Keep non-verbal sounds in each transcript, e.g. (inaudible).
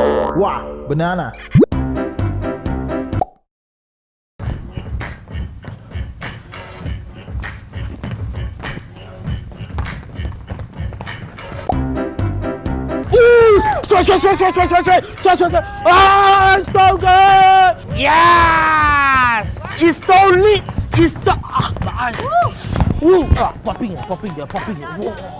Wow, banana. Ooh, sweat, sweat, sweat, sweat, sweat, sweat, sweat, sweat, sweat, sweat. Ah, it's so good! Yes! It's so lit! It's so... Ah, my eyes. Woo! Ah, popping, popping, they're popping. Whoa.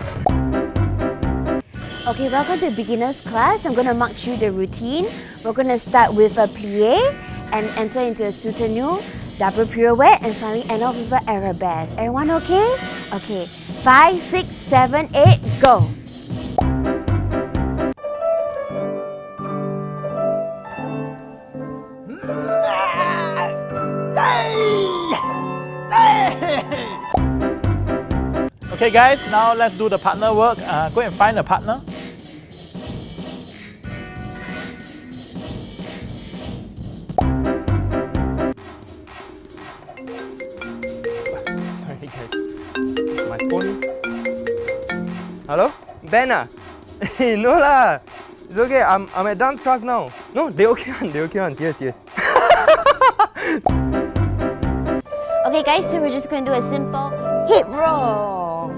Okay, welcome to beginner's class. I'm gonna mark through the routine. We're gonna start with a plie and enter into a soutenu, double pirouette, and finally end off with an arabesque. Everyone okay? Okay, five, six, seven, eight, go. Okay, guys, now let's do the partner work. Uh, go and find a partner. Phone. Hello? Ben ah? (laughs) no lah. It's okay. I'm, I'm at dance class now. No, they okay (laughs) one. They okay one. Yes, yes. (laughs) Okay, guys, so we're just gonna do a simple hip roll.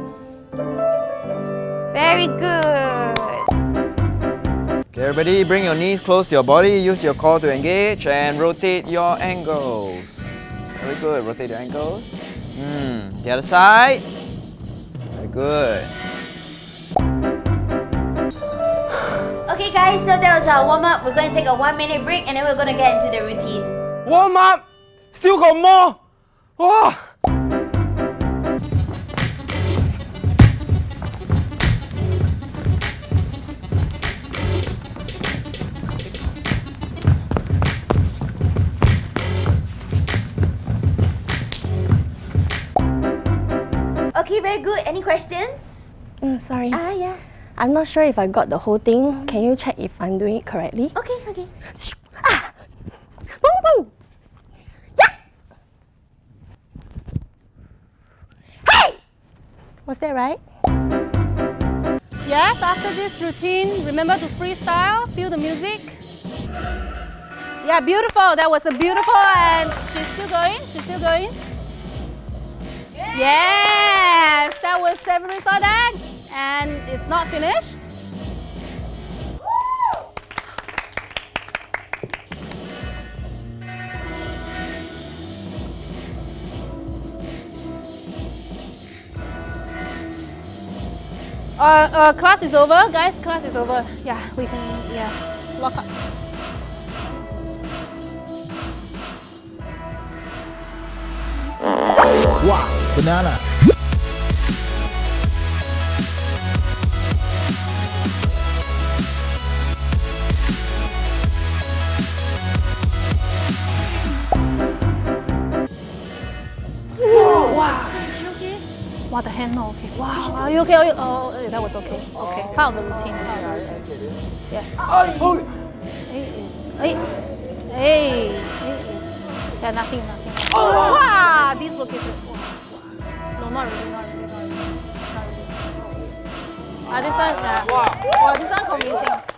Very good. Okay, everybody, bring your knees close to your body. Use your core to engage and rotate your ankles. Very good. Rotate your ankles. Hmm. The other side. Very good. Okay, guys, so that was our warm up. We're gonna take a one minute break and then we're gonna get into the routine. Warm up. Still got more. Wow. Okay, very good. Any questions? Mm, sorry. Ah, yeah. I'm not sure if I got the whole thing. Can you check if I'm doing it correctly? Okay, okay. Ah! Woo, woo! Yeah! Hey! Was that right? Yes, after this routine, remember to freestyle, feel the music. Yeah, beautiful. That was a beautiful and she's still going. She's still going. Yes, that was Severin Sodak and it's not finished. Uh, uh, class is over, guys. Class is over. Yeah, we can, yeah, lock up. Wow, banana. Wow, the hand not okay. Wow, are you okay? Are you, oh, eh, that was okay. Okay, part of the routine. Part of the routine. Yeah. Hey, hey, hey, hey. Yeah, nothing, nothing. Oh, wow, dislocated. Wow, 啊，这算啊，哇，哇，这算孔明星。